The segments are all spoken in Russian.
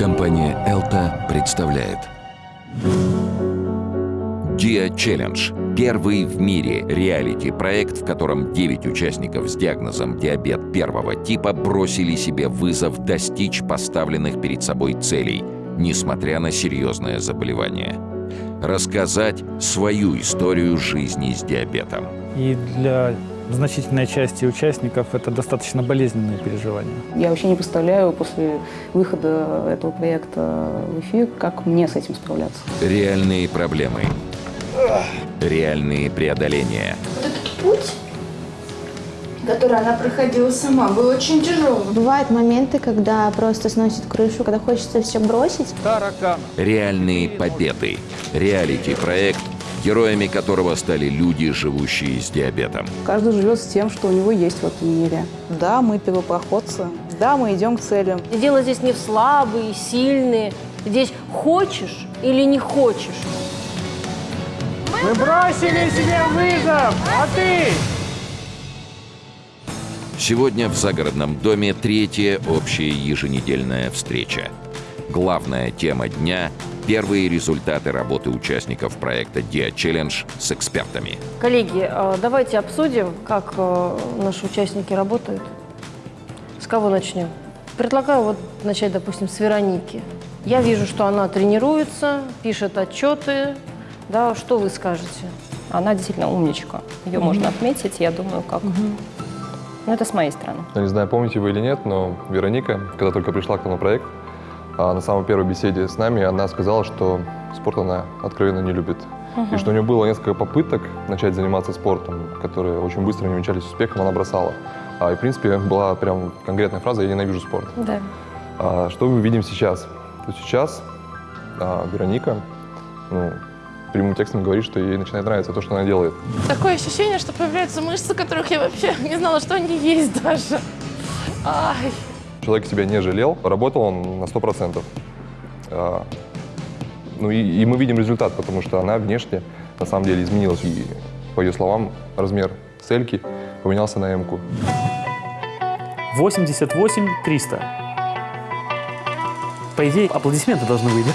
Компания «Элта» представляет Dia Challenge – первый в мире реалити-проект, в котором 9 участников с диагнозом диабет первого типа бросили себе вызов достичь поставленных перед собой целей, несмотря на серьезное заболевание. Рассказать свою историю жизни с диабетом. И для значительной части участников это достаточно болезненные переживания. Я вообще не представляю после выхода этого проекта в эфир, как мне с этим справляться. Реальные проблемы. Реальные преодоления. Вот этот путь, который она проходила сама, был очень тяжелым. Бывают моменты, когда просто сносит крышу, когда хочется все бросить. Реальные победы. Реалити-проект, героями которого стали люди, живущие с диабетом. Каждый живет с тем, что у него есть в этом мире. Да, мы первопроходцы. Да, мы идем к целям. Дело здесь не в слабые, сильные. Здесь хочешь или не хочешь. Мы бросили себе вызов, а ты? Сегодня в загородном доме третья общая еженедельная встреча. Главная тема дня – первые результаты работы участников проекта Dia Challenge с экспертами. Коллеги, э, давайте обсудим, как э, наши участники работают. С кого начнем? Предлагаю вот начать, допустим, с Вероники. Я вижу, что она тренируется, пишет отчеты. Да, что вы скажете? Она действительно умничка. Ее можно отметить, я думаю, как... Ну, это с моей стороны. Я не знаю, помните вы или нет, но Вероника, когда только пришла к нам на проект, а, на самой первой беседе с нами она сказала, что спорт она откровенно не любит. И что у нее было несколько попыток начать заниматься спортом, которые очень быстро не увенчались успехом, она бросала. А, и, в принципе, была прям конкретная фраза «я ненавижу спорт». Да. А, что мы видим сейчас? То сейчас а, Вероника ну, прямым текстом говорит, что ей начинает нравиться то, что она делает. Такое ощущение, что появляются мышцы, которых я вообще не знала, что они есть даже. Ай. Человек себя не жалел, работал он на 100%. А, ну и, и мы видим результат, потому что она внешне на самом деле изменилась. И, по ее словам, размер цельки поменялся на М-ку. 88 300. По идее, аплодисменты должны да?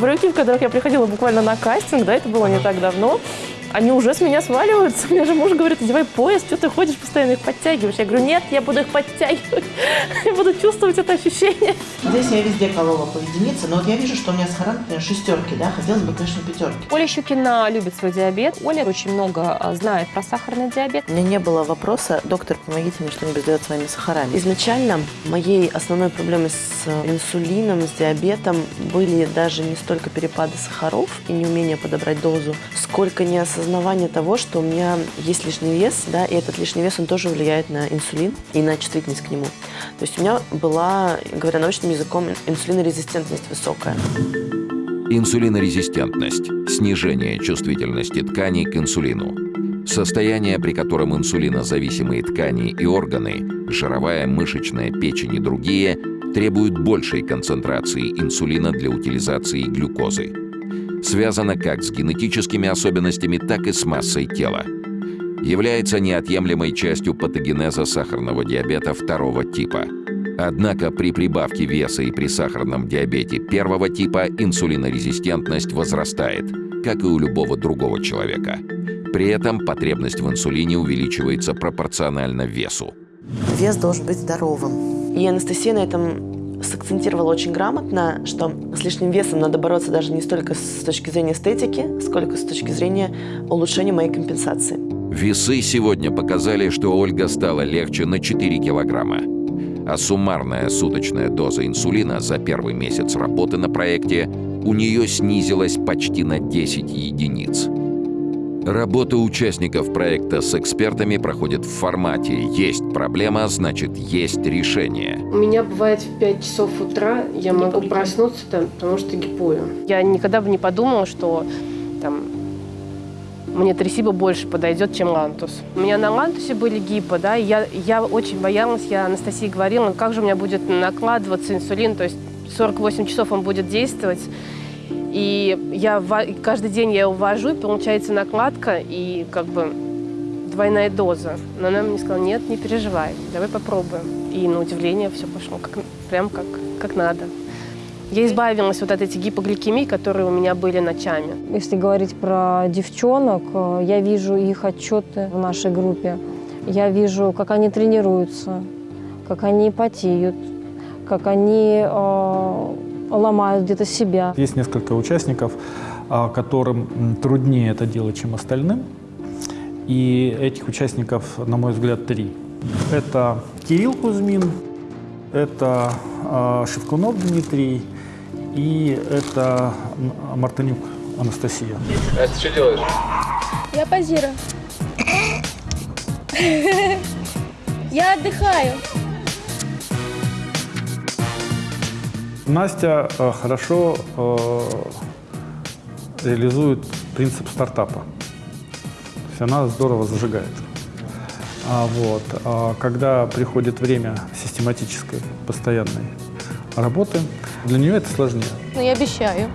Брюки, в которых я приходила буквально на кастинг, да, это было не так давно, они уже с меня сваливаются. Мне же муж говорит, одевай пояс, что ты ходишь, постоянно их подтягиваешь. Я говорю, нет, я буду их подтягивать, я буду чувствовать это ощущение. Здесь я везде колола по единице, но вот я вижу, что у меня сахаран, например, шестерки, да, хотелось бы, конечно, пятерки. Оля Щукина любит свой диабет. Оля очень много а, знает про сахарный диабет. У меня не было вопроса, доктор, помогите мне что-нибудь сделать с моими сахарами. Изначально моей основной проблемой с инсулином, с диабетом были даже не столько перепады сахаров и неумение подобрать дозу, сколько неосознавание того, что у меня есть лишний вес, да, и этот лишний вес, он тоже влияет на инсулин и на чувствительность к нему. То есть у меня была, говоря научным языком, инсулинорезистентность высокая. Инсулинорезистентность – снижение чувствительности тканей к инсулину. Состояние, при котором инсулинозависимые ткани и органы – жировая, мышечная, печень и другие – требуют большей концентрации инсулина для утилизации глюкозы. Связано как с генетическими особенностями, так и с массой тела. Является неотъемлемой частью патогенеза сахарного диабета второго типа – Однако при прибавке веса и при сахарном диабете первого типа инсулинорезистентность возрастает, как и у любого другого человека. При этом потребность в инсулине увеличивается пропорционально весу. Вес должен быть здоровым. И Анастасия на этом сакцентировала очень грамотно, что с лишним весом надо бороться даже не столько с точки зрения эстетики, сколько с точки зрения улучшения моей компенсации. Весы сегодня показали, что Ольга стала легче на 4 килограмма. А суммарная суточная доза инсулина за первый месяц работы на проекте у нее снизилась почти на 10 единиц. Работа участников проекта с экспертами проходит в формате «Есть проблема, значит, есть решение». У меня бывает в 5 часов утра я могу проснуться, там, потому что гипую. Я никогда бы не подумала, что там, мне тресиба больше подойдет, чем лантус. У меня на лантусе были гипо, да, и я, я очень боялась, я Анастасии говорила, «Ну, как же у меня будет накладываться инсулин, то есть 48 часов он будет действовать. И я каждый день я его ввожу, и получается накладка, и как бы двойная доза. Но она мне сказала, нет, не переживай, давай попробуем. И на удивление все пошло как, прям как, как надо. Я избавилась вот от этих гипогликемий, которые у меня были ночами. Если говорить про девчонок, э, я вижу их отчеты в нашей группе. Я вижу, как они тренируются, как они потеют, как они э, ломают где-то себя. Есть несколько участников, а, которым труднее это делать, чем остальным. И этих участников, на мой взгляд, три. Это Кирилл Кузьмин, это а, Шевкунов Дмитрий и это Мартынюк Анастасия. Настя, что делаешь? Я позирую. Я отдыхаю. Настя э, хорошо э, реализует принцип стартапа. То есть она здорово зажигает. А вот, а когда приходит время систематической, постоянной работы, для нее это сложнее. Ну, я обещаю.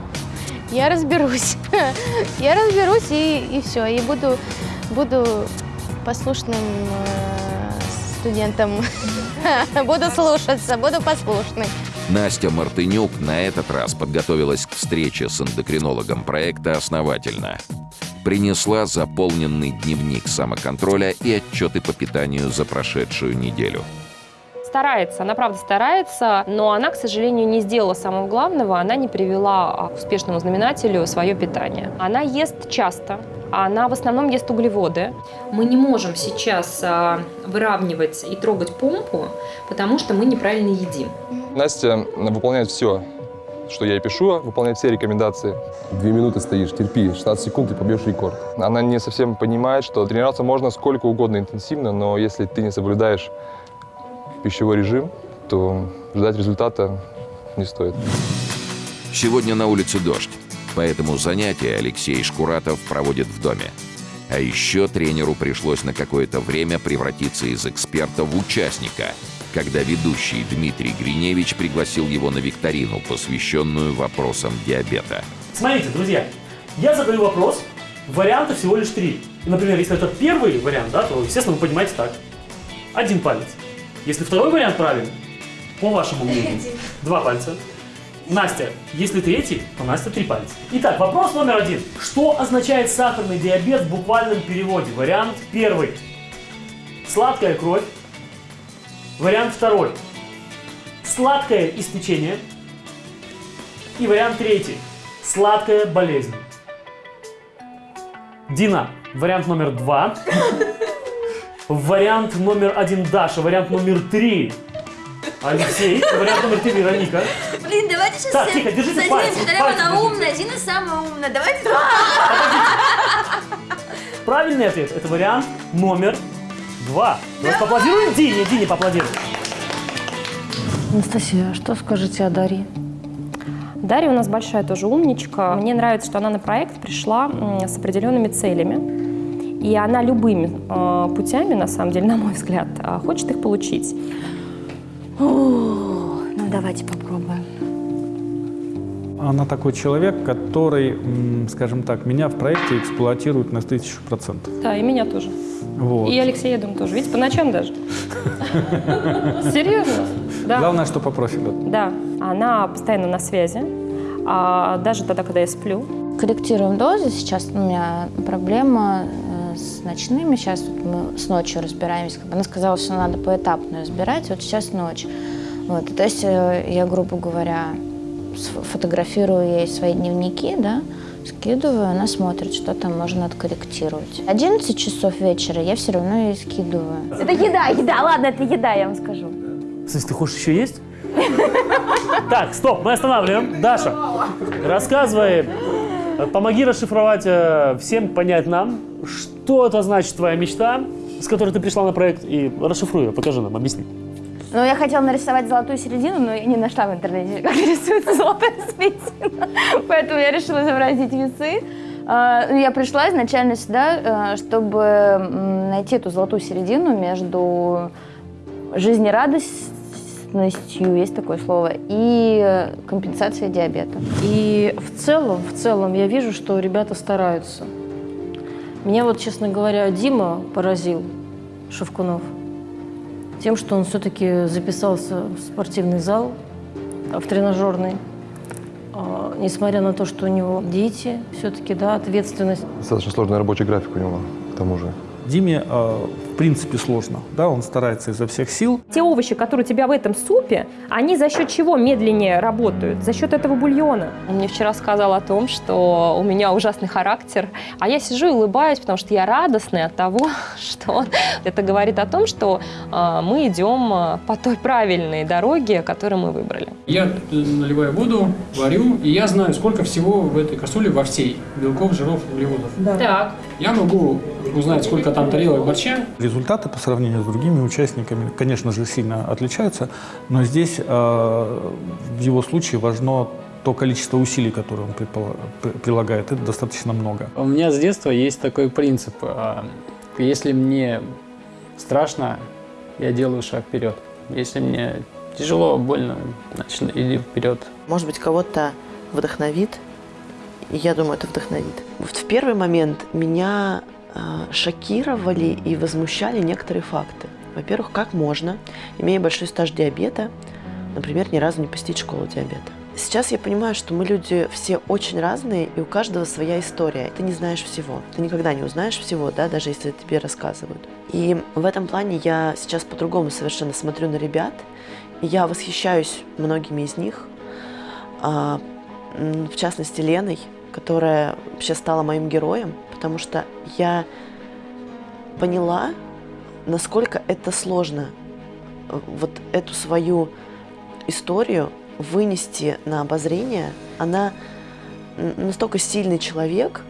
Я разберусь. Я разберусь и, и все. И буду, буду послушным э, студентом. Буду слушаться, буду послушной. Настя Мартынюк на этот раз подготовилась к встрече с эндокринологом проекта основательно. Принесла заполненный дневник самоконтроля и отчеты по питанию за прошедшую неделю. Старается, она правда старается, но она, к сожалению, не сделала самого главного, она не привела а, к успешному знаменателю свое питание. Она ест часто, она в основном ест углеводы. Мы не можем сейчас а, выравнивать и трогать помпу, потому что мы неправильно едим. Настя выполняет все, что я ей пишу, выполняет все рекомендации. Две минуты стоишь, терпи, 16 секунд и побьешь рекорд. Она не совсем понимает, что тренироваться можно сколько угодно интенсивно, но если ты не соблюдаешь пищевой режим, то ждать результата не стоит. Сегодня на улице дождь, поэтому занятия Алексей Шкуратов проводит в доме. А еще тренеру пришлось на какое-то время превратиться из эксперта в участника, когда ведущий Дмитрий Гриневич пригласил его на викторину, посвященную вопросам диабета. Смотрите, друзья, я задаю вопрос, вариантов всего лишь три. И, например, если это первый вариант, да, то, естественно, вы поднимаете так. Один палец. Если второй вариант правильный, по вашему мнению, два пальца. Настя, если третий, то Настя три пальца. Итак, вопрос номер один. Что означает сахарный диабет в буквальном переводе? Вариант первый. Сладкая кровь. Вариант второй. Сладкое истечение. И вариант третий. Сладкая болезнь. Дина, вариант номер два. Вариант номер один Даша. Вариант номер три Алексей. Вариант номер три Вероника. Блин, давайте сейчас Так, все тихо, держите задвинем, пальцы, Дарья, пальцы она держите. умная, Дина самая умная. Давайте Правильный ответ – это вариант номер два. Давайте поаплодируем Дине. Дине поаплодируем. Анастасия, что скажете о Дарье? Дарья у нас большая тоже умничка. Мне нравится, что она на проект пришла с определенными целями. И она любыми э, путями, на самом деле, на мой взгляд, э, хочет их получить. Ну, давайте попробуем. Она такой человек, который, скажем так, меня в проекте эксплуатирует на тысячу процентов. Да, и меня тоже. Вот. И Алексея, я думаю, тоже. Видите, по ночам даже. Серьезно? Да. Главное, что по профилю. Да, она постоянно на связи, а даже тогда, когда я сплю. Корректируем дозы. Сейчас у меня проблема ночными. Сейчас вот мы с ночью разбираемся. Она сказала, что надо поэтапно разбирать. Вот сейчас ночь. Вот. То есть э, я, грубо говоря, фотографирую ей свои дневники, да, скидываю, она смотрит, что там можно откорректировать. 11 часов вечера я все равно ей скидываю. Это еда, еда, ладно, это еда, я вам скажу. Смысле, ты хочешь еще есть? Так, стоп, мы останавливаем. Даша, рассказывай, помоги расшифровать э, всем, понять нам, что это значит твоя мечта, с которой ты пришла на проект, и расшифруй ее, покажи нам, объясни. Ну, я хотела нарисовать золотую середину, но я не нашла в интернете, как рисуется золотая середина. Поэтому я решила изобразить весы. А, ну, Я пришла изначально сюда, э, чтобы найти эту золотую середину между жизнерадостностью, есть такое слово, и компенсацией диабета. И в целом, в целом я вижу, что ребята стараются. Меня вот, честно говоря, Дима поразил, Шевкунов, тем, что он все-таки записался в спортивный зал, в тренажерный. А, несмотря на то, что у него дети, все-таки, да, ответственность. Достаточно сложный рабочий график у него, к тому же. Диме, э, в принципе, сложно. Да, он старается изо всех сил. Те овощи, которые у тебя в этом супе, они за счет чего медленнее работают? За счет этого бульона. Он мне вчера сказал о том, что у меня ужасный характер, а я сижу и улыбаюсь, потому что я радостная от того, что он это говорит о том, что э, мы идем э, по той правильной дороге, которую мы выбрали. Я наливаю воду, варю, и я знаю, сколько всего в этой кастрюле во всей белков, жиров, углеводов. Да. Так. Я могу узнать, сколько там тарелок борща. Результаты по сравнению с другими участниками, конечно же, сильно отличаются, но здесь э, в его случае важно то количество усилий, которое он прилагает, это достаточно много. У меня с детства есть такой принцип. а, Если мне страшно, я делаю шаг вперед. Если мне тяжело, больно, значит, иди вперед. Может быть, кого-то вдохновит, и я думаю, это вдохновит. В первый момент меня э, шокировали и возмущали некоторые факты. Во-первых, как можно, имея большой стаж диабета, например, ни разу не посетить школу диабета. Сейчас я понимаю, что мы люди все очень разные, и у каждого своя история. Ты не знаешь всего. Ты никогда не узнаешь всего, да, даже если тебе рассказывают. И в этом плане я сейчас по-другому совершенно смотрю на ребят, и я восхищаюсь многими из них, а, в частности Леной, которая вообще стала моим героем, потому что я поняла, насколько это сложно э, вот эту свою историю вынести на обозрение. Она настолько сильный человек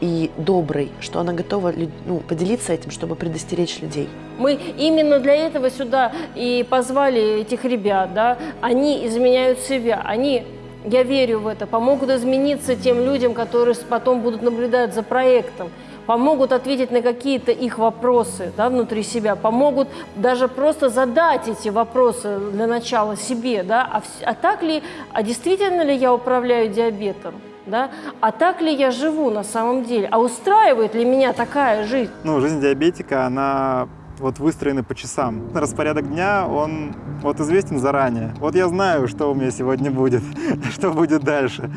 и добрый, что она готова ну, поделиться этим, чтобы предостеречь людей. Мы именно для этого сюда и позвали этих ребят, да. Они изменяют себя, они, я верю в это, помогут измениться тем людям, которые потом будут наблюдать за проектом, помогут ответить на какие-то их вопросы да, внутри себя, помогут даже просто задать эти вопросы для начала себе, да, а, а так ли, а действительно ли я управляю диабетом, да, а так ли я живу на самом деле, а устраивает ли меня такая жизнь? Ну, жизнь диабетика, она вот выстроена по часам. Распорядок дня, он вот известен заранее. Вот я знаю, что у меня сегодня будет, что будет дальше.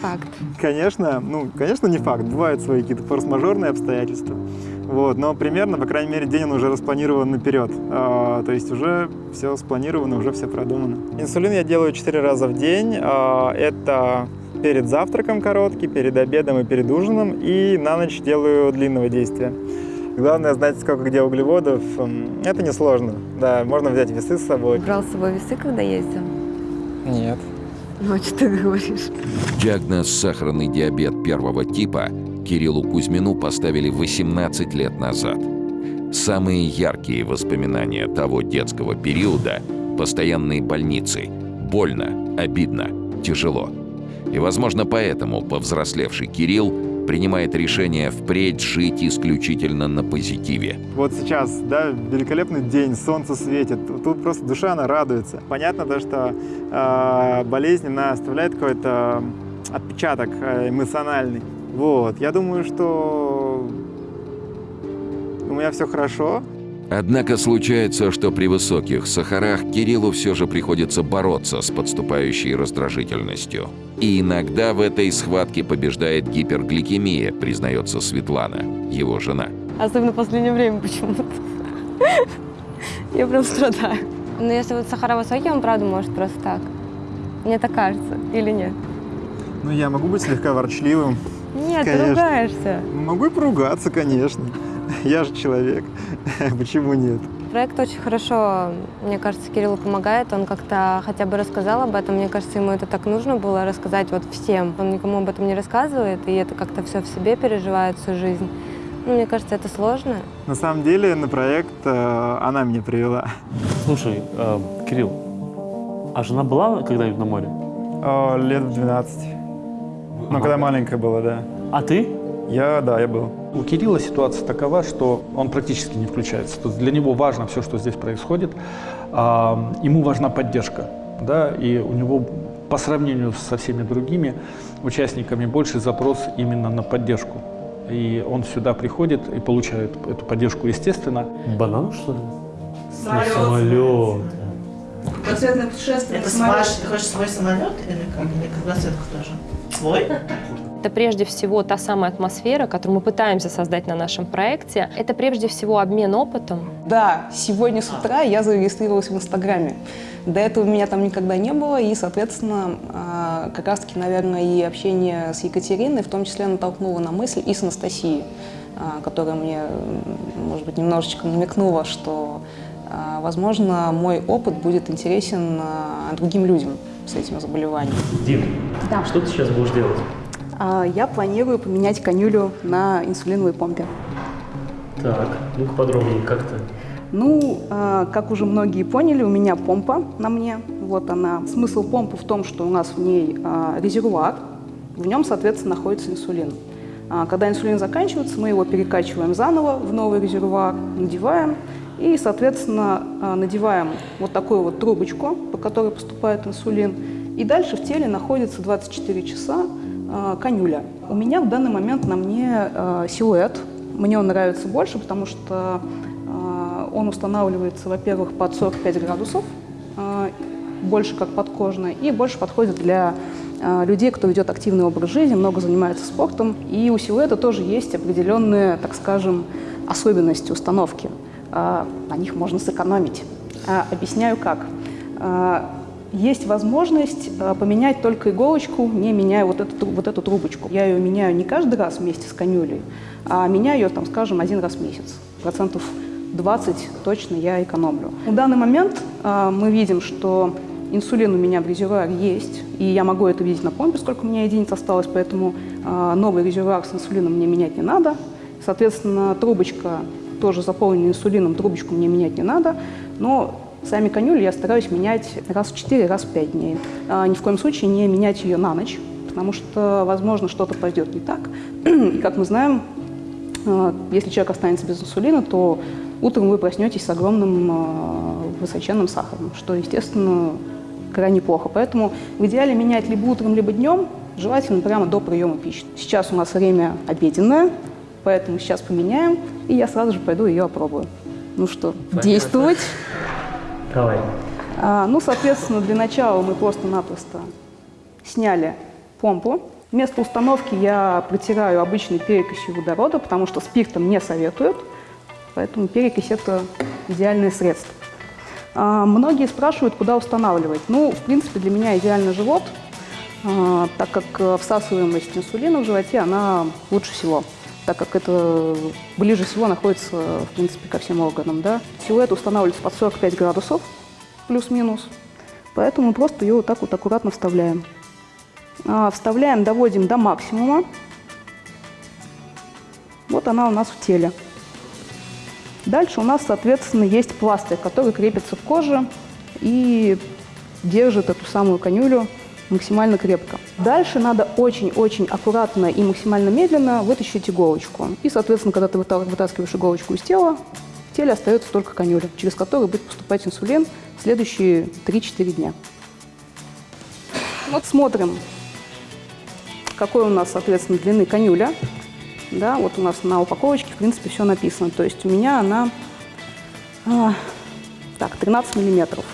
Факт. Конечно, ну, конечно, не факт. Бывают свои какие-то форс-мажорные обстоятельства. Вот, но примерно, по крайней мере, день он уже распланирован наперед. А, то есть уже все спланировано, уже все продумано. Инсулин я делаю 4 раза в день. А, это перед завтраком короткий, перед обедом и перед ужином. И на ночь делаю длинного действия. Главное знать, сколько где углеводов. Это несложно. Да, можно взять весы с собой. Брал с собой весы, когда ездил? Нет. Ну, а что ты говоришь? Диагноз сахарный диабет первого типа Кириллу Кузьмину поставили 18 лет назад. Самые яркие воспоминания того детского периода – постоянные больницы. Больно, обидно, тяжело. И, возможно, поэтому повзрослевший Кирилл принимает решение впредь жить исключительно на позитиве. Вот сейчас, да, великолепный день, солнце светит, тут просто душа, она радуется. Понятно то, что э, болезнь, она оставляет какой-то отпечаток э, эмоциональный. Вот, я думаю, что у меня все хорошо. Однако случается, что при высоких сахарах Кириллу все же приходится бороться с подступающей раздражительностью. И иногда в этой схватке побеждает гипергликемия, признается Светлана, его жена. Особенно в последнее время почему-то. Я прям страдаю. Но если вот сахара высокие, он правда может просто так. Мне так кажется. Или нет? Ну, я могу быть слегка ворчливым. Нет, ты Конечно. ругаешься. Могу и поругаться, конечно. Я же человек. Почему нет? Проект очень хорошо, мне кажется, Кириллу помогает. Он как-то хотя бы рассказал об этом. Мне кажется, ему это так нужно было рассказать вот всем. Он никому об этом не рассказывает, и это как-то все в себе переживает всю жизнь. Ну, мне кажется, это сложно. На самом деле на проект э, она меня привела. Слушай, э, Кирилл, а жена была когда-нибудь на море? О, лет в 12. Ну, когда маленькая была, да. А ты? Я, да, я был. У Кирилла ситуация такова, что он практически не включается. То есть для него важно все, что здесь происходит. А, ему важна поддержка. Да, и у него по сравнению со всеми другими участниками больше запрос именно на поддержку и он сюда приходит и получает эту поддержку естественно. Банан, что ли? Самолет. Самолет. Кругосветное путешествие. Это на с самолете. ваш, ты хочешь свой самолет или как? Или кругосветку тоже? Свой? Это прежде всего та самая атмосфера, которую мы пытаемся создать на нашем проекте. Это прежде всего обмен опытом. Да, сегодня с утра я зарегистрировалась в Инстаграме. До этого меня там никогда не было, и, соответственно, а, как раз-таки, наверное, и общение с Екатериной в том числе натолкнуло на мысль, и с Анастасией, а, которая мне, может быть, немножечко намекнула, что, а, возможно, мой опыт будет интересен другим людям с этим заболеванием. Дим, что ты сейчас будешь делать? А, Я планирую поменять конюлю на инсулиновой помпе. Так, ну-ка подробнее, как то Ну, а, как уже многие поняли, у меня помпа на мне. Вот она. Смысл помпы в том, что у нас в ней а, резервуар, в нем, соответственно, находится инсулин. А, Когда инсулин заканчивается, мы его перекачиваем заново в новый резервуар, надеваем и, соответственно, надеваем вот такую вот трубочку, по которой поступает инсулин. И дальше в теле находится 24 часа конюля. У меня в данный момент на мне а, силуэт. Мне он нравится больше, потому что а, он устанавливается, во-первых, под 45 градусов, больше как подкожный, и больше подходит для людей, кто ведет активный образ жизни, много занимается спортом. И у силуэта тоже есть определенные, так скажем, особенности установки. На них можно сэкономить. Объясняю как. Есть возможность а, поменять только иголочку, не меняя вот эту, вот эту трубочку. Я ее меняю не каждый раз вместе с конюлей, а меняю ее, там, скажем, один раз в месяц. Процентов 20 точно я экономлю. В данный момент а, мы видим, что инсулин у меня в резервуаре есть, и я могу это видеть на помпе, сколько у меня единиц осталось, поэтому а, новый резервуар с инсулином мне менять не надо. Соответственно, трубочка тоже заполнена инсулином, трубочку мне менять не надо, но сами конюли я стараюсь менять раз в 4, раз в 5 дней. А, ни в коем случае не менять ее на ночь, потому что, возможно, что-то пойдет не так. И, как мы знаем, а, если человек останется без инсулина, то утром вы проснетесь с огромным а, высоченным сахаром, что, естественно, крайне плохо. Поэтому в идеале менять либо утром, либо днем, желательно прямо до приема пищи. Сейчас у нас время обеденное, поэтому сейчас поменяем, и я сразу же пойду ее опробую. Ну что, действовать? Давай. А, ну, соответственно, для начала мы просто-напросто сняли помпу. Вместо установки я протираю обычной перекисью водорода, потому что спиртом не советуют, поэтому перекись – это идеальное средство. А, многие спрашивают, куда устанавливать. Ну, в принципе, для меня идеально живот, а, так как э, всасываемость инсулина в животе, она лучше всего, так как это ближе всего находится, в принципе, ко всем органам. Да? Силуэт устанавливается под 45 градусов, плюс-минус, поэтому просто ее вот так вот аккуратно вставляем. А, Вставляем, доводим до максимума. Вот она у нас в теле. Дальше у нас, соответственно, есть пластырь, который крепится к коже и держит эту самую конюлю максимально крепко. Дальше надо очень-очень аккуратно и максимально медленно вытащить иголочку. И, соответственно, когда ты выта- вытаскиваешь иголочку из тела, в теле остается только конюля, через которую будет поступать инсулин в следующие 3-4 дня. Вот смотрим, какой у нас, соответственно, длины конюля. Да, вот у нас на упаковочке, в принципе, все написано. То есть у меня она а, так, 13 миллиметров.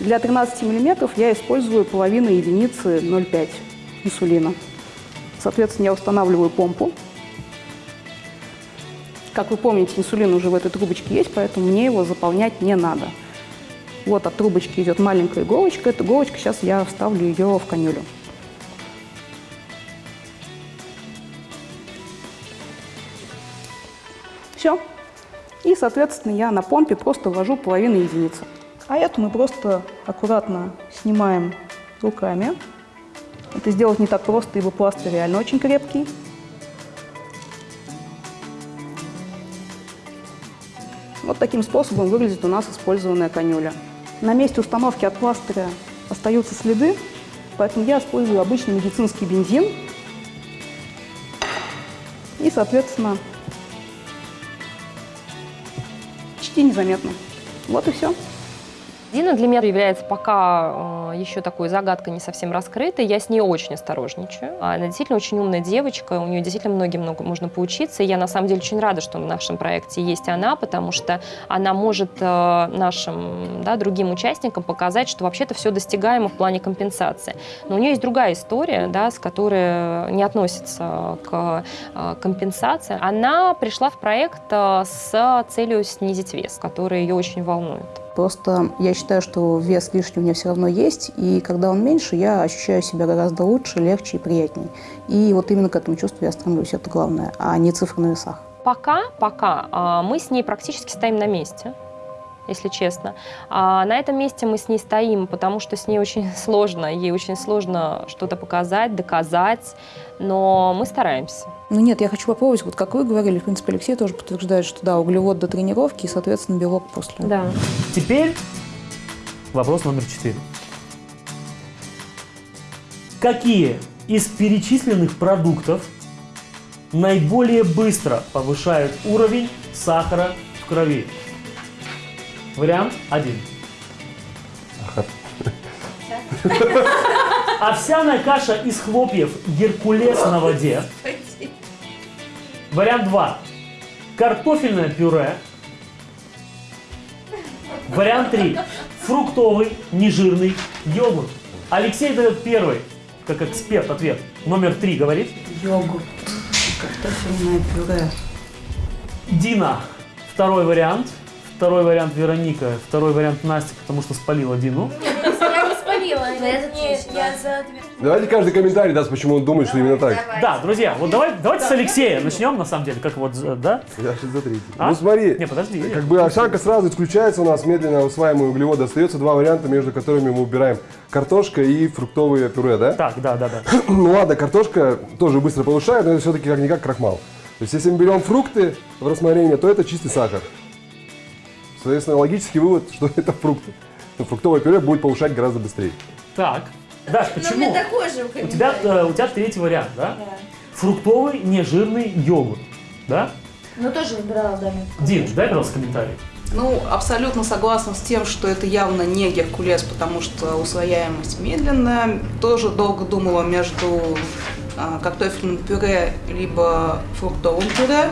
Для 13 миллиметров я использую половину единицы 0,5 инсулина. Соответственно, я устанавливаю помпу. Как вы помните, инсулин уже в этой трубочке есть, поэтому мне его заполнять не надо. Вот от трубочки идет маленькая иголочка. Эту иголочку сейчас я вставлю ее в конюлю. Все. И, соответственно, я на помпе просто ввожу половину единицы. А эту мы просто аккуратно снимаем руками. Это сделать не так просто, ибо пластырь реально очень крепкий. Вот таким способом выглядит у нас использованная конюля. На месте установки от пластыря остаются следы, поэтому я использую обычный медицинский бензин. И, соответственно, почти незаметно. Вот и все. Дина для меня является пока э, еще такой загадкой не совсем раскрытой. Я с ней очень осторожничаю. Она действительно очень умная девочка, у нее действительно многим много можно поучиться. И я на самом деле очень рада, что в нашем проекте есть она, потому что она может э, нашим да, другим участникам показать, что вообще-то все достигаемо в плане компенсации. Но у нее есть другая история, да, с которой не относится к э, компенсации. Она пришла в проект с целью снизить вес, который ее очень волнует. Просто я считаю, что вес лишний у меня все равно есть, и когда он меньше, я ощущаю себя гораздо лучше, легче и приятнее. И вот именно к этому чувству я стремлюсь, это главное, а не цифры на весах. Пока, пока а, мы с ней практически стоим на месте если честно. А на этом месте мы с ней стоим, потому что с ней очень сложно, ей очень сложно что-то показать, доказать, но мы стараемся. Ну нет, я хочу попробовать, вот как вы говорили, в принципе, Алексей тоже подтверждает, что да, углевод до тренировки и, соответственно, белок после. Да. Теперь вопрос номер четыре. Какие из перечисленных продуктов наиболее быстро повышают уровень сахара в крови? Вариант один. Овсяная каша из хлопьев Геркулес на воде. Вариант 2. Картофельное пюре. Вариант 3. Фруктовый, нежирный йогурт. Алексей дает первый, как эксперт, ответ. Номер 3 говорит. Йогурт. Картофельное пюре. Дина. Второй вариант. Второй вариант Вероника. Второй вариант Настя, потому что спалила Дину. Я не спалила. Я за. Давайте каждый комментарий даст, почему он думает, что именно так. Да, друзья, вот давай, давайте с Алексея начнем, на самом деле, как вот, да? Я сейчас за третий. А? Ну смотри, Не, подожди. как бы овсянка сразу исключается у нас, медленно усваиваемые углеводы. Остается два варианта, между которыми мы убираем картошка и фруктовые пюре, да? Так, да, да, да. Ну ладно, картошка тоже быстро повышает, но это все-таки как-никак крахмал. То есть если мы берем фрукты в рассмотрение, то это чистый сахар. Соответственно, логический вывод, что это фрукты. Но фруктовое пюре будет повышать гораздо быстрее. Так. Даш, у почему? меня такой же У тебя, э, у тебя третий вариант, да? Фруктовый нежирный йогурт, да? Ну, тоже выбирала, да. Дин, дай, пожалуйста, комментарий. Ну, абсолютно согласна с тем, что это явно не Геркулес, потому что усвояемость медленная. Тоже долго думала между а, картофельным пюре либо фруктовым пюре.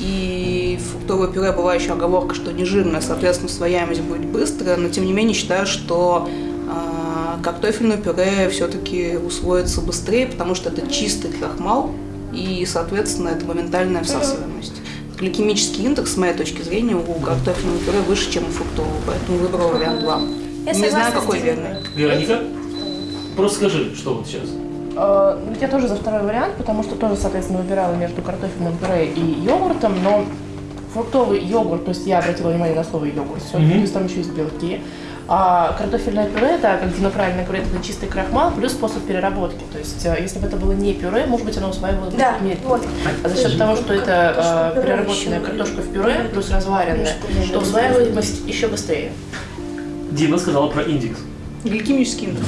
И фруктовое пюре была еще оговорка, что не жирное, соответственно, усвояемость будет быстрая, но тем не менее считаю, что а, картофельное пюре все-таки усвоится быстрее, потому что это чистый крахмал, и, соответственно, это моментальная всасываемость. Гликемический индекс, с моей точки зрения, у картофельного пюре выше, чем у фруктового, поэтому выбрала вариант 2. Я Не знаю, какой верный. Вероника, просто скажи, что вот сейчас. Э, ну, Я тоже за второй вариант, потому что тоже, соответственно, выбирала между картофельным пюре и йогуртом, но фруктовый йогурт, то есть я обратила внимание на слово йогурт, все, Мгм. плюс там еще есть белки. А картофельное пюре, это, как Дина правильно говорит, это чистый крахмал плюс способ переработки. То есть, э, если бы это было не пюре, может быть, оно усваивалось бы Да, медленнее. вот. А за счет того, что это э, переработанная картошка в пюре плюс разваренная, то усваиваемость еще быстрее. Дима сказала про индекс. Гликемический индекс.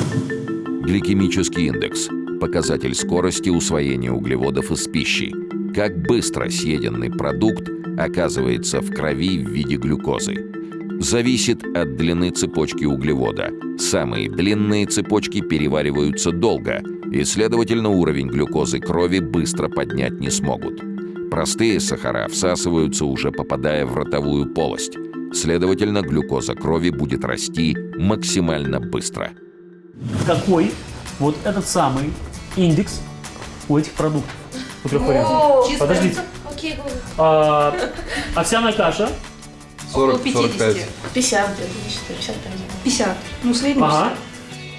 Гликемический индекс – показатель скорости усвоения углеводов из пищи. Как быстро съеденный продукт оказывается в крови в виде глюкозы. Зависит от длины цепочки углевода. Самые длинные цепочки перевариваются долго, и, следовательно, уровень глюкозы крови быстро поднять не смогут. Простые сахара всасываются уже попадая в ротовую полость. Следовательно, глюкоза крови будет расти максимально быстро. Какой вот этот самый индекс у этих продуктов? У трех вариантов. Подождите. Окей. А, овсяная каша. 40, Около 50. 45. 50 где-то, не считаю, 55. 50. Ну, средний Ага.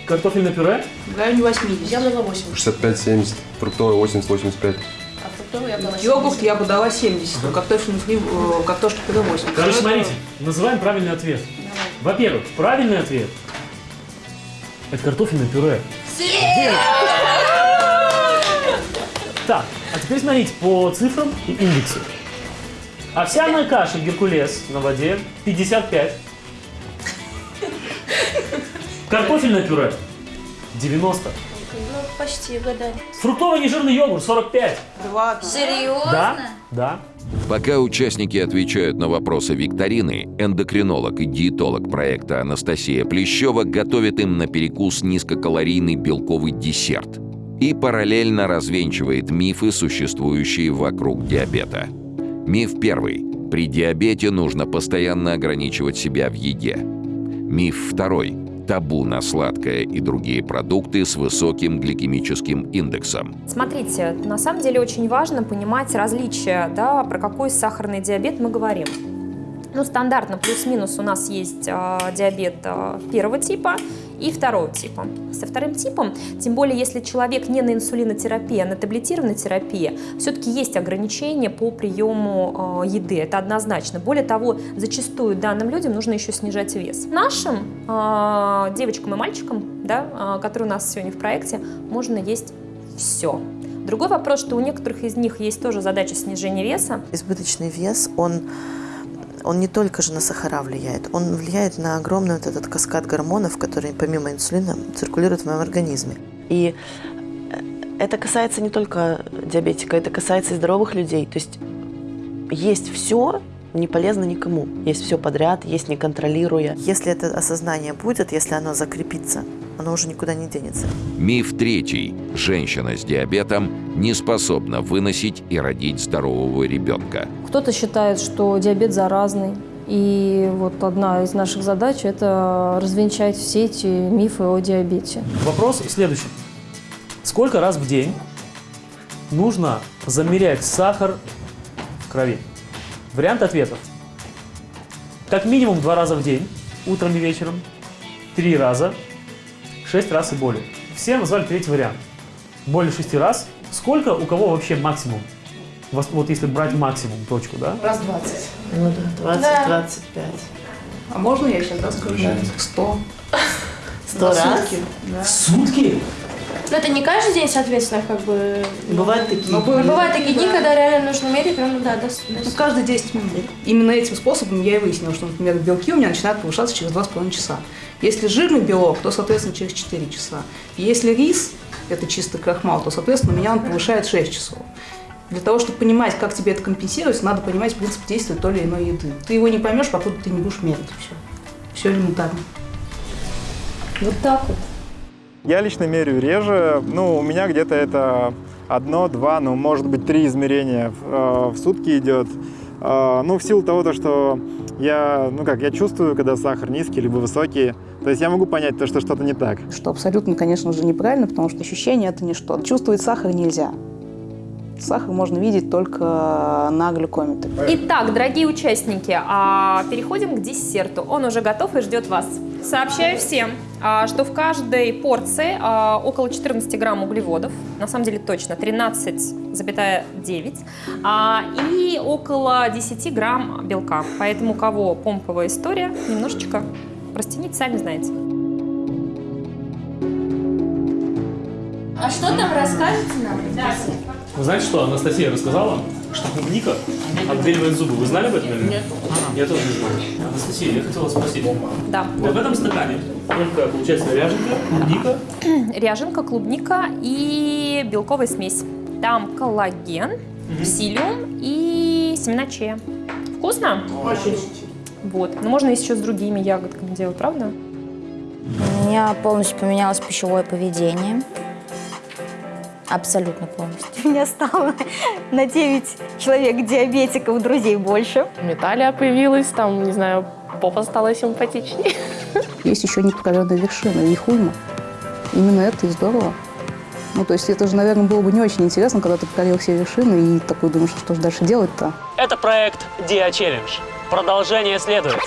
Картофельное пюре. В районе 80. Я дала 80. 65-70, фруктовый 80-85. А фруктовый я дала Йогурт я бы дала 70, а картофельный фри, э, картошка пюре 80. Короче, смотрите, называем правильный ответ. Во-первых, правильный ответ – это картофельное пюре. Так, а теперь смотрите по цифрам и индексу. Овсяная каша Геркулес на воде 55. Картофельное пюре 90. Ну, почти угадали. Фруктовый нежирный йогурт 45. Да ладно. Серьезно? Да, да. Пока участники отвечают на вопросы викторины, эндокринолог и диетолог проекта Анастасия Плещева готовит им на перекус низкокалорийный белковый десерт и параллельно развенчивает мифы, существующие вокруг диабета. Миф первый. При диабете нужно постоянно ограничивать себя в еде. Миф второй. Табу на сладкое и другие продукты с высоким гликемическим индексом. Смотрите, на самом деле очень важно понимать различия, да, про какой сахарный диабет мы говорим. Ну, стандартно плюс-минус у нас есть э, диабет э, первого типа и второго типа. Со вторым типом, тем более если человек не на инсулинотерапии, а на таблетированной терапии, все-таки есть ограничения по приему э, еды, это однозначно. Более того, зачастую данным людям нужно еще снижать вес. Нашим э, девочкам и мальчикам, да, э, которые у нас сегодня в проекте, можно есть все. Другой вопрос, что у некоторых из них есть тоже задача снижения веса. Избыточный вес, он он не только же на сахара влияет, он влияет на огромный вот этот каскад гормонов, которые помимо инсулина циркулируют в моем организме. И э, это касается не только диабетика, это касается и здоровых людей. То есть есть все, не полезно никому. Есть все подряд, есть не контролируя. Если это осознание будет, если оно закрепится, оно уже никуда не денется. Миф третий. Женщина с диабетом не способна выносить и родить здорового ребенка. Кто-то считает, что диабет заразный. И вот одна из наших задач – это развенчать все эти мифы о диабете. Вопрос следующий. Сколько раз в день нужно замерять сахар в крови? Вариант ответов. Как минимум два раза в день, утром и вечером, три раза, шесть раз и более. Все назвали третий вариант. Более шести раз. Сколько у кого вообще максимум? Вот если брать максимум, точку, да? Раз 20. Ну да, 20-25. Да. А можно я сейчас расскажу? Да. 100. 100 раз? Сутки. Да. В сутки? Но это не каждый день, соответственно, как бы... Бывают такие дни. Бывают такие дни, когда реально нужно мерить, прям, да, до, до... Ну, каждые 10 минут. Именно этим способом я и выяснила, что, например, белки у меня начинают повышаться через 2,5 часа. Если жирный белок, то, соответственно, через 4 часа. Если рис, это чистый крахмал, то, соответственно, у меня он повышает 6 часов. Для того, чтобы понимать, как тебе это компенсировать, надо понимать принцип действия той или иной еды. Ты его не поймешь, покуда ты не будешь мерить. Все. Все элементарно. Вот так вот. Я лично меряю реже. Ну, у меня где-то это одно, два, ну, может быть, три измерения в, э, в сутки идет. Э, ну, в силу того, то, что я, ну как, я чувствую, когда сахар низкий либо высокий. То есть я могу понять то, что что-то не так. Что абсолютно, конечно же, неправильно, потому что ощущение это ничто. Чувствовать сахар нельзя. Сахар можно видеть только на глюкометре. Итак, дорогие участники, а, переходим к десерту. Он уже готов и ждет вас. Сообщаю всем, что в каждой порции а, около 14 грамм углеводов, на самом деле точно 13,9, и около 10 грамм белка. Поэтому у кого помповая история, немножечко растяните, сами знаете. А что там расскажете нам? Вы знаете, что Анастасия рассказала? Что клубника отбеливает зубы. Вы знали об этом? Или? Нет. Я тоже не знаю. Анастасия, я хотела спросить. Да. Вот в этом стакане только, получается, ряженка, клубника. Ряженка, клубника и белковая смесь. Там коллаген, псилиум и семена чия. Вкусно? Очень. Вот. Но можно еще с другими ягодками делать, правда? У меня полностью поменялось пищевое поведение. Абсолютно полностью. У меня стало на 9 человек диабетиков, друзей больше. Талия появилась, там, не знаю, попа стала симпатичнее. Есть еще непокоренная вершина, их уйма. Именно это и здорово. Ну, то есть это же, наверное, было бы не очень интересно, когда ты покорил все вершины и такой думаешь, что же дальше делать-то. Это проект Dia Challenge. Продолжение следует.